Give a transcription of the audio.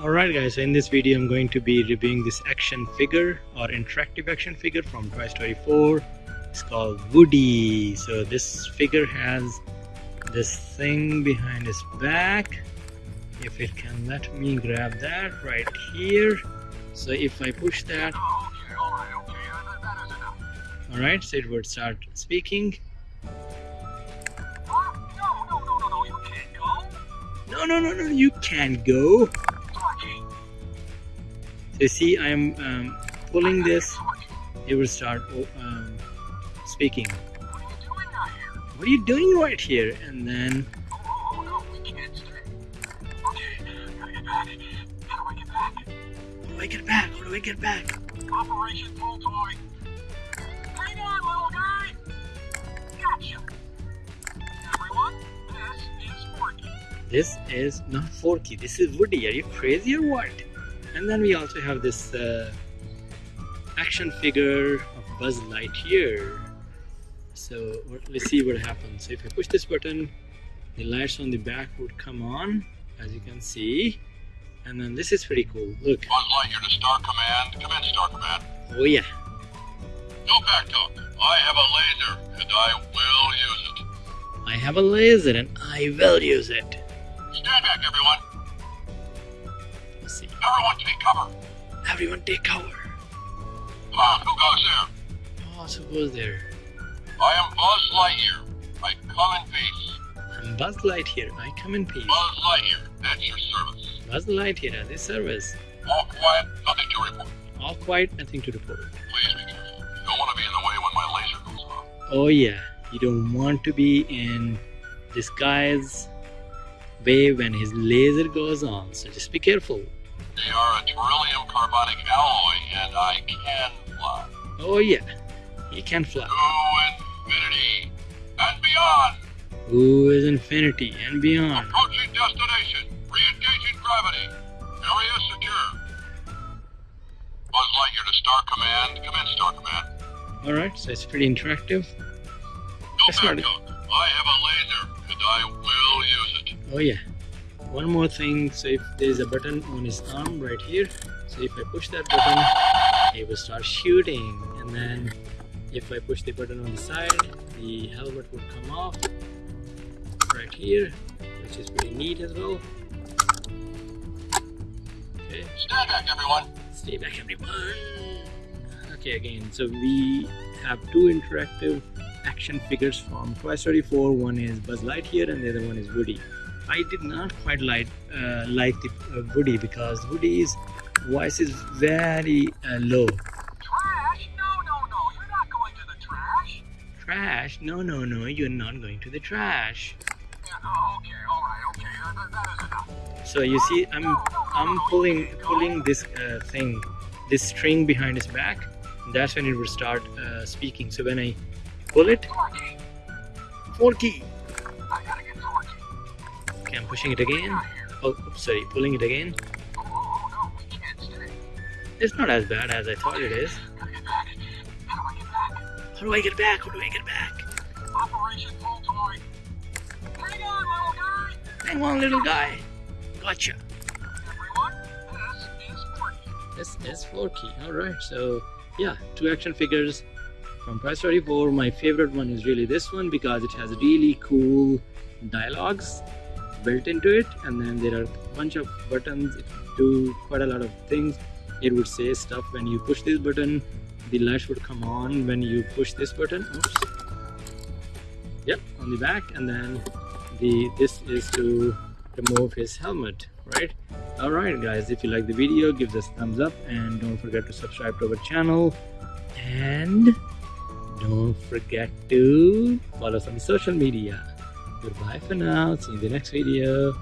Alright guys, so in this video I'm going to be reviewing this action figure or interactive action figure from Toy Story 4. It's called Woody. So this figure has this thing behind his back. If it can let me grab that right here. So if I push that, alright, so it would start speaking. No, no, no, no, you can't go. So see, I am um, pulling this, it will start um, speaking. What are you doing right here? And then... How do I get back? How do I get back? Operation Pull Toy. Hang on, little guy. Gotcha. Everyone, this is Forky. This is not Forky. This is Woody. Are you crazy or what? And then we also have this uh, action figure of Buzz Lightyear. So let's see what happens. So if I push this button the lights on the back would come on as you can see. And then this is pretty cool. Look. Buzz Lightyear to Star Command. Come in Star Command. Oh yeah. No backtalk I have a laser and I will use it. I have a laser and I will use it. Stand back everyone. Everyone take cover. Everyone take cover. Ah, who goes there? Boss, who goes there? I am Buzz Lightyear. I come in peace. I'm Buzz Lightyear. I come in peace. Buzz Lightyear, at your service. Buzz Lightyear at this service. All quiet, nothing to report. All quiet, nothing to report. Please be careful. You don't want to be in the way when my laser goes off. Oh yeah, you don't want to be in this guy's way when his laser goes on, so just be careful. They are a beryllium carbonic alloy, and I can fly. Oh yeah, he can fly. To infinity and beyond. Who is infinity and beyond? Approaching destination. Re-engaging gravity. Area secure. Buzz Lightyear to Star Command. Come in, Star Command. Alright, so it's pretty interactive. No backup. I have a laser, and I will use it. Oh yeah one more thing so if there is a button on his arm right here so if I push that button he will start shooting. And then if I push the button on the side the helmet would come off right here which is pretty neat as well. Okay. Stay back everyone. Stay back everyone. Okay again so we have two interactive action figures from Toy Story 4 one is Buzz Lightyear and the other one is Woody I did not quite like uh, like the uh, Woody because Woody's voice is very uh, low. Trash? No, no, no. You're not going to the trash. Trash? No, no, no. You're not going to the trash. Yeah, oh, okay, all right, okay. That, that is enough. So you see, I'm I'm pulling pulling this uh, thing, this string behind his back. That's when it will start uh, speaking. So when I pull it, Forky. Forky. Okay, I'm pushing it again. Oh, oops, sorry, pulling it again. It's not as bad as I thought it is. How do I get back? How do I get back? How do I get back? Hang on, little guy. Hang on, little guy. Gotcha. This is Forky. Forky. Alright, so yeah, two action figures from Toy Story 4. My favorite one is really this one because it has really cool dialogues built into it and then there are a bunch of buttons. It do quite a lot of things it would say stuff when you push this button the lights would come on when you push this button. Oops. yep on the back and then the this is to remove his helmet right? All right guys if you like the video give us thumbs up and don't forget to subscribe to our channel. And don't forget to follow us on social media Goodbye for now. See you in the next video.